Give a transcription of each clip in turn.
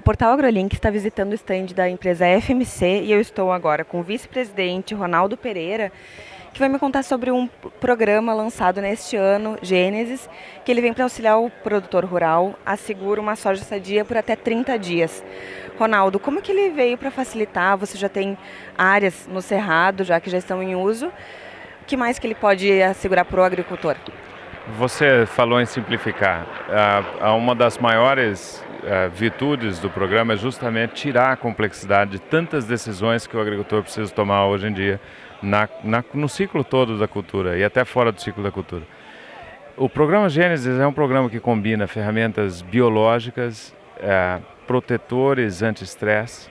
Portal AgroLink está visitando o stand da empresa FMC e eu estou agora com o vice-presidente Ronaldo Pereira, que vai me contar sobre um programa lançado neste ano, Gênesis, que ele vem para auxiliar o produtor rural a seguro uma soja sadia por até 30 dias. Ronaldo, como que ele veio para facilitar? Você já tem áreas no cerrado, já que já estão em uso. O que mais que ele pode assegurar para o agricultor? Você falou em simplificar. Uma das maiores uh, virtudes do programa é justamente tirar a complexidade de tantas decisões que o agricultor precisa tomar hoje em dia na, na, no ciclo todo da cultura e até fora do ciclo da cultura. O programa Gênesis é um programa que combina ferramentas biológicas, uh, protetores anti-estresse,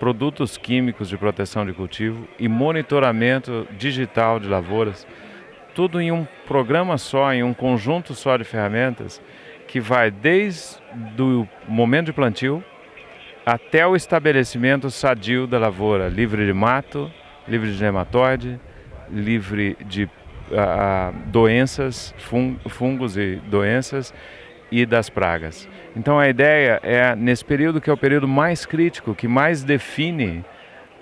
produtos químicos de proteção de cultivo e monitoramento digital de lavouras tudo em um programa só, em um conjunto só de ferramentas que vai desde o momento de plantio até o estabelecimento sadio da lavoura, livre de mato, livre de nematóide, livre de uh, doenças, fungos e doenças e das pragas. Então a ideia é, nesse período que é o período mais crítico, que mais define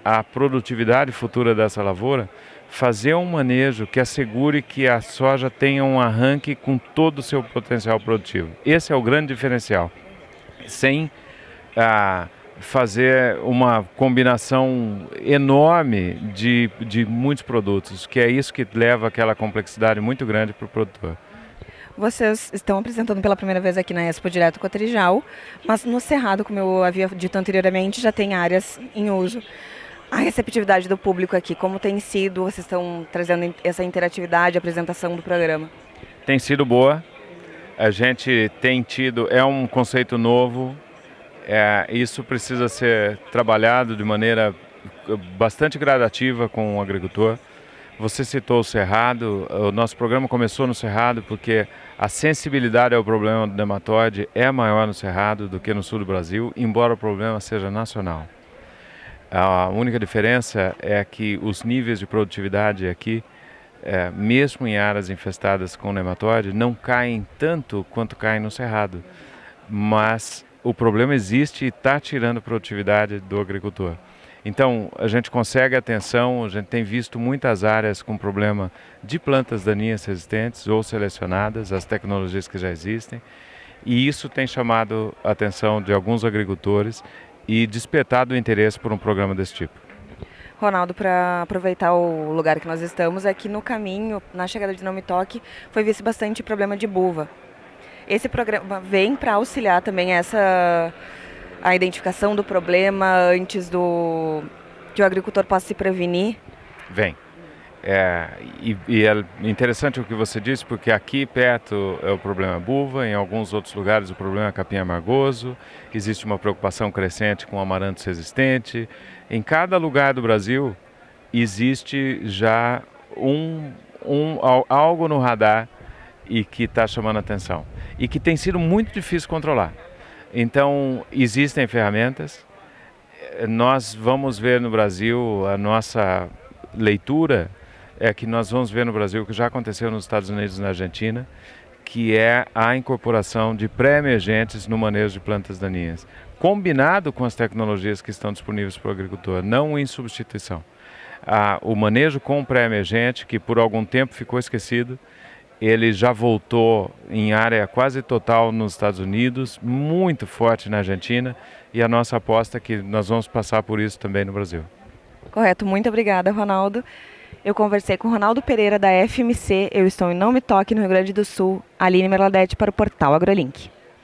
a produtividade futura dessa lavoura, fazer um manejo que assegure que a soja tenha um arranque com todo o seu potencial produtivo. Esse é o grande diferencial. Sem ah, fazer uma combinação enorme de, de muitos produtos, que é isso que leva aquela complexidade muito grande para o produtor. Vocês estão apresentando pela primeira vez aqui na Expo Direto Cotrijal, mas no Cerrado, como eu havia dito anteriormente, já tem áreas em uso a receptividade do público aqui, como tem sido? Vocês estão trazendo essa interatividade, apresentação do programa? Tem sido boa. A gente tem tido, é um conceito novo. É, isso precisa ser trabalhado de maneira bastante gradativa com o agricultor. Você citou o Cerrado, o nosso programa começou no Cerrado porque a sensibilidade ao problema do nematóide é maior no Cerrado do que no sul do Brasil, embora o problema seja nacional. A única diferença é que os níveis de produtividade aqui, é, mesmo em áreas infestadas com nematóide, não caem tanto quanto caem no cerrado. Mas o problema existe e está tirando produtividade do agricultor. Então, a gente consegue atenção, a gente tem visto muitas áreas com problema de plantas daninhas resistentes ou selecionadas, as tecnologias que já existem, e isso tem chamado a atenção de alguns agricultores e despertado o interesse por um programa desse tipo. Ronaldo, para aproveitar o lugar que nós estamos, aqui no caminho, na chegada de Não Me Toque, foi visto bastante problema de buva. Esse programa vem para auxiliar também essa a identificação do problema antes do que o agricultor possa se prevenir? Vem. É, e, e, é interessante o que você disse, porque aqui perto é o problema buva, em alguns outros lugares o problema é capim amargoso, existe uma preocupação crescente com amaranto resistente. Em cada lugar do Brasil existe já um, um, algo no radar e que está chamando atenção e que tem sido muito difícil controlar. Então, existem ferramentas, nós vamos ver no Brasil a nossa leitura é que nós vamos ver no Brasil, que já aconteceu nos Estados Unidos e na Argentina, que é a incorporação de pré-emergentes no manejo de plantas daninhas, combinado com as tecnologias que estão disponíveis para o agricultor, não em substituição. Ah, o manejo com pré-emergente, que por algum tempo ficou esquecido, ele já voltou em área quase total nos Estados Unidos, muito forte na Argentina, e a nossa aposta é que nós vamos passar por isso também no Brasil. Correto, muito obrigada, Ronaldo. Eu conversei com Ronaldo Pereira da FMC, eu estou em Não Me Toque, no Rio Grande do Sul, Aline Merladete para o portal AgroLink.